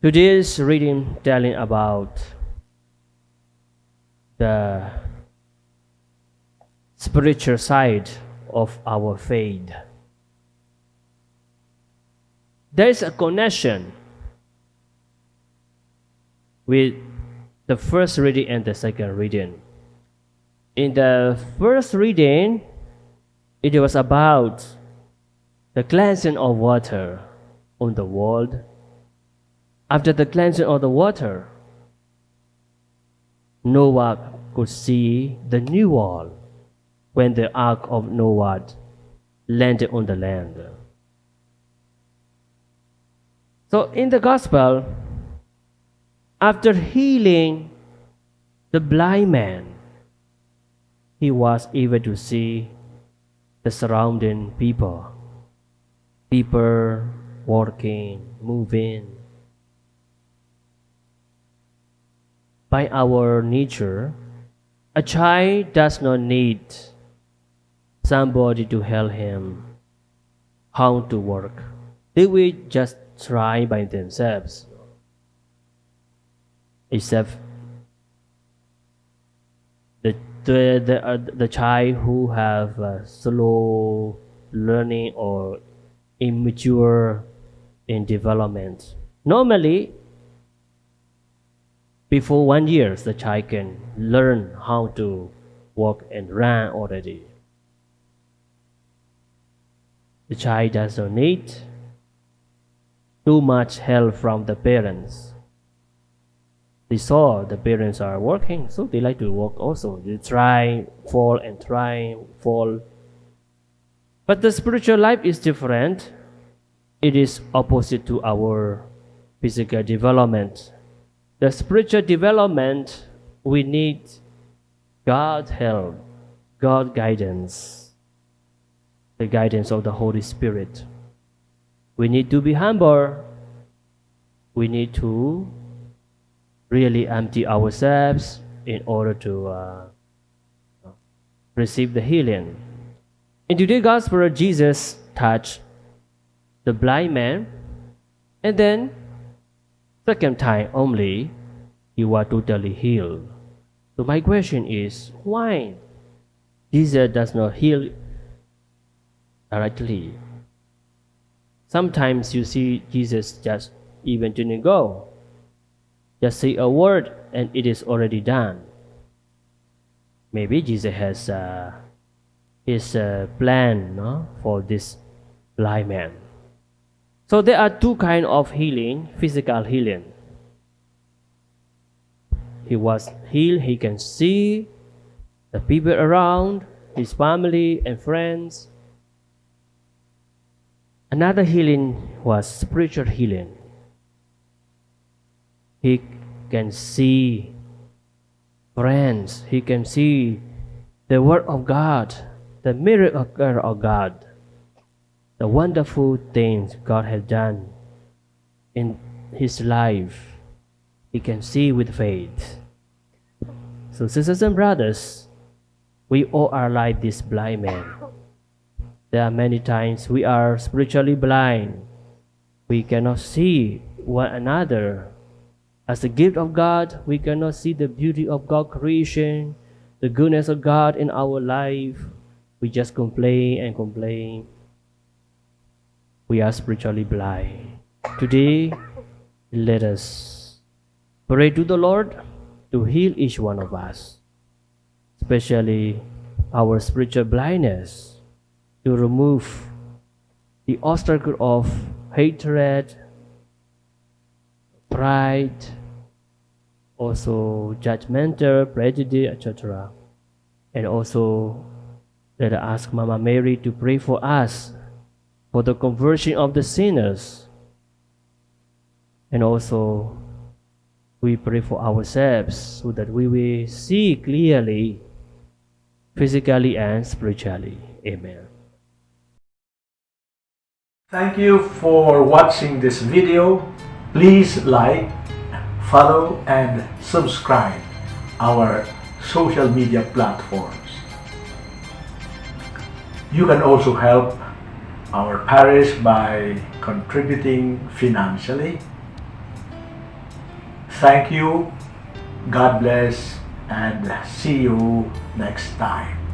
Today's reading telling about the spiritual side of our faith. There is a connection with the first reading and the second reading. In the first reading, it was about the cleansing of water on the world after the cleansing of the water, Noah could see the new world when the ark of Noah landed on the land. So in the gospel, after healing the blind man, he was able to see the surrounding people, people working, moving, by our nature, a child does not need somebody to help him how to work. They will just try by themselves. Except the the the, uh, the child who have slow learning or immature in development. Normally, before one year, the child can learn how to walk and run already. The child does not need too much help from the parents. They saw the parents are working, so they like to work also. They try, fall, and try, fall. But the spiritual life is different. It is opposite to our physical development the spiritual development, we need God's help, God guidance, the guidance of the Holy Spirit. We need to be humble. We need to really empty ourselves in order to uh, receive the healing. In today's gospel, Jesus touched the blind man and then Second time only, you are totally healed. So my question is, why Jesus does not heal directly? Sometimes you see Jesus just even didn't go. Just say a word and it is already done. Maybe Jesus has uh, his uh, plan no, for this blind man. So there are two kind of healing, physical healing. He was healed, he can see the people around, his family and friends. Another healing was spiritual healing. He can see friends, he can see the word of God, the miracle of God the wonderful things God has done in his life, he can see with faith. So, sisters and brothers, we all are like this blind man. There are many times we are spiritually blind. We cannot see one another. As a gift of God, we cannot see the beauty of God's creation, the goodness of God in our life. We just complain and complain we are spiritually blind. Today, let us pray to the Lord to heal each one of us, especially our spiritual blindness, to remove the obstacle of hatred, pride, also judgmental, prejudice, etc. And also, let us ask Mama Mary to pray for us for the conversion of the sinners. And also, we pray for ourselves so that we will see clearly, physically and spiritually. Amen. Thank you for watching this video. Please like, follow and subscribe our social media platforms. You can also help our parish by contributing financially Thank you. God bless and see you next time.